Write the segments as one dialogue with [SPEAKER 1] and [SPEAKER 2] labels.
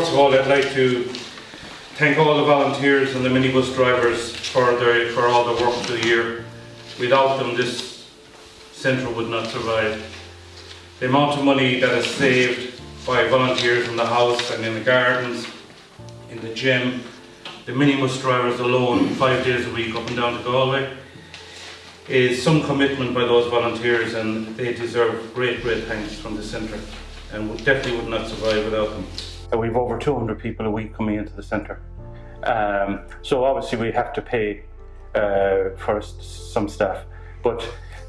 [SPEAKER 1] first of all, I'd like to thank all the volunteers and the minibus drivers for their for all the work through the year. Without them, this centre would not survive. The amount of money that is saved by volunteers in the house and in the gardens, in the gym, the minibus drivers alone, five days a week up and down to Galway, is some commitment by those volunteers and they deserve great, great thanks from the centre and definitely would not survive without them. Uh, We've over 200 people a week coming into the centre. Um, so obviously we have to pay uh, for some staff, but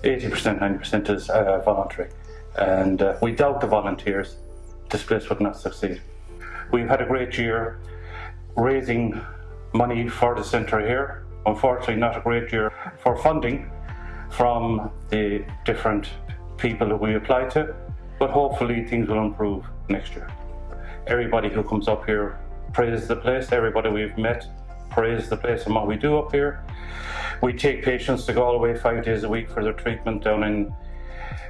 [SPEAKER 1] 80%, 90% is uh, voluntary. And uh, without the volunteers, this place would not succeed. We've had a great year raising money for the centre here. Unfortunately, not a great year for funding from the different people that we apply to, but hopefully things will improve next year. Everybody who comes up here praises the place, everybody we've met praises the place and what we do up here. We take patients to Galway five days a week for their treatment down in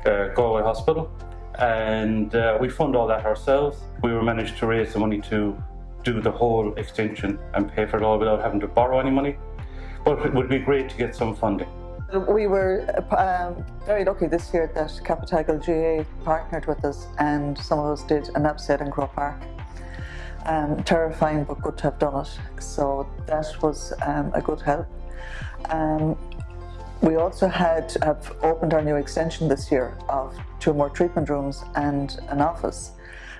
[SPEAKER 1] uh, Galway Hospital and uh, we fund all that ourselves. We were managed to raise the money to do the whole extension and pay for it all without having to borrow any money. But it would be great to get some funding.
[SPEAKER 2] We were um, very lucky this year that Capitagal GA partnered with us and some of us did an upset in Croke Park. Um, terrifying but good to have done it. So that was um, a good help. Um, we also had have opened our new extension this year of two more treatment rooms and an office.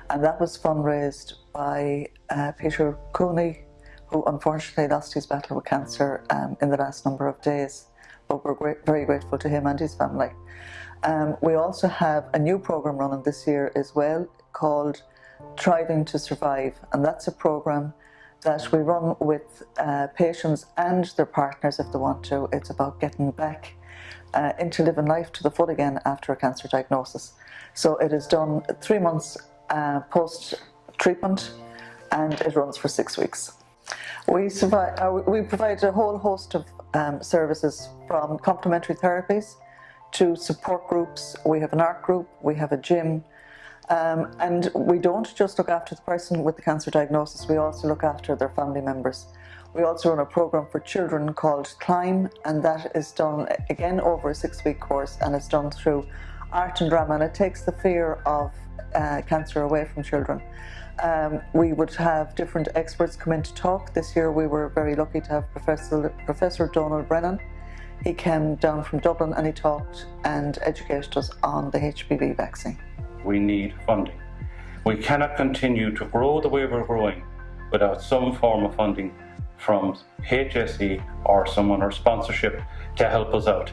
[SPEAKER 2] And that was fundraised by uh, Peter Cooney, who unfortunately lost his battle with cancer um, in the last number of days. We're very grateful to him and his family. Um, we also have a new program running this year as well called Thriving to Survive. And that's a program that we run with uh, patients and their partners if they want to. It's about getting back uh, into living life to the full again after a cancer diagnosis. So it is done three months uh, post treatment and it runs for six weeks. We, survive, uh, we provide a whole host of um, services from complementary therapies to support groups. We have an art group, we have a gym, um, and we don't just look after the person with the cancer diagnosis, we also look after their family members. We also run a program for children called Climb, and that is done again over a six week course and it's done through art and drama, and it takes the fear of uh, cancer away from children. Um, we would have different experts come in to talk. This year we were very lucky to have Professor, Professor Donal Brennan. He came down from Dublin and he talked and educated us on the HPV vaccine.
[SPEAKER 1] We need funding. We cannot continue to grow the way we're growing without some form of funding from HSE or someone or sponsorship to help us out.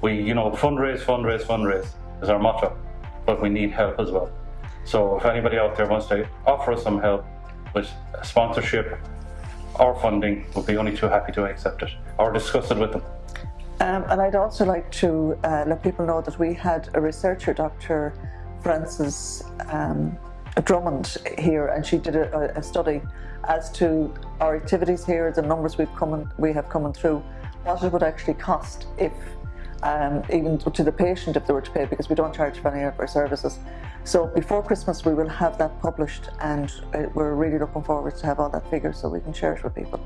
[SPEAKER 1] We, you know, fundraise, fundraise, fundraise is our motto, but we need help as well. So if anybody out there wants to offer us some help with sponsorship or funding, we'll be only too happy to accept it or discuss it with them.
[SPEAKER 2] Um, and I'd also like to uh, let people know that we had a researcher, Dr. Frances um, Drummond here, and she did a, a, study as to our activities here, the numbers we've come we have coming through, what it would actually cost if um, even to the patient if they were to pay because we don't charge for any of our services. So before Christmas we will have that published and uh, we're really looking forward to have all that figure so we can share it with people.